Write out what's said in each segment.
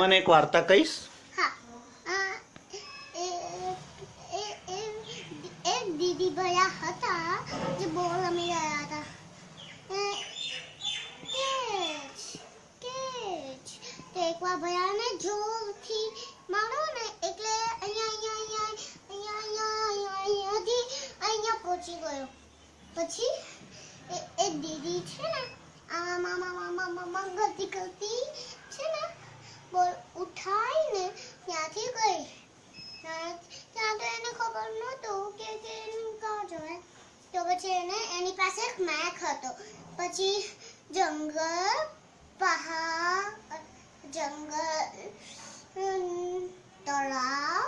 મને એક વાર્તા કહીશ. આ, મારો ને એટલે અહીંયા અહીંયા અહીંયા અહીંયા અહીંયા અહીંયાથી અહીંયા પહોંચી ગયો. પછી એ દીદી છે ને આમ આમ આમ આમ આમ આમ કરતી કરતી છે ને બોલ ઉઠાઈને ત્યાંથી ગઈ ત્યાં તો એને ખબર નહોતું કે કે એનું કાં જવાય તો પછી એને એની પાસે એક મેક હતો પછી જંગલ પહાડ જંગલ તળાવ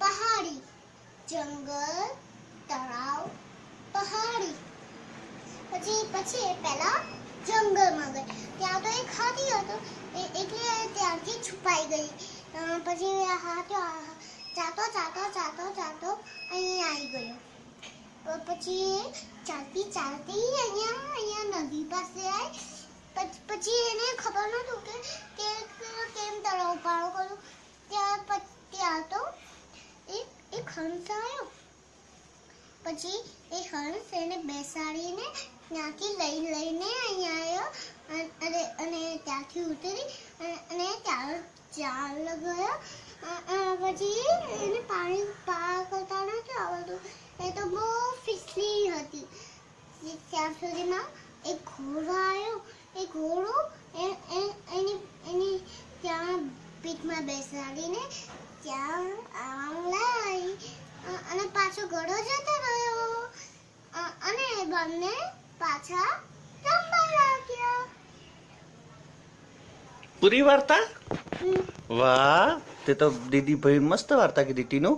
પહાડી જંગલ તળાવ પહાડી પછી પછી એ પહેલા જંગલમાં ગઈ ત્યાં તો એક હાથી હતો એટલે ત્યાંથી છુપાઈ ગઈ પછી હાથો ચાતો ચાતો ચાતો ચાતો અહીંયા આવી ગયો. પછી ચાલતી ચાલતી અહીંયા અહીંયા નદી પાસે આવી પછ- એને ખબર નહોતું કે કેમ તળાવ પારો કરું ત્યાં ત્યાં તો એક એક હંસ આવ્યો. પછી એ હંસ એને બેસાડીને ત્યાંથી લઈ, લઈને અહીંયા આવ્યો અ- અને અને ત્યાંથી ઉતરી અ- અ- અ, પછી એને પાણી પાર કરતા નથી આવડતું. એ તો બહુ ફિસલી હતી. ત્યાં સુધીમાં એક ઘોડો આવ્યો. એ ઘોડો એની એની ત્યાં પીઠમાં બેસાડીને ત્યાં આમ લાવી અને પાછો ઘોડો જતો રહ્યો. અને એ બંને પાછા પૂરી વાર્તા? વાહ તે તો દીદી ભાઈ મસ્ત વાર્તા કીધી ટીનું.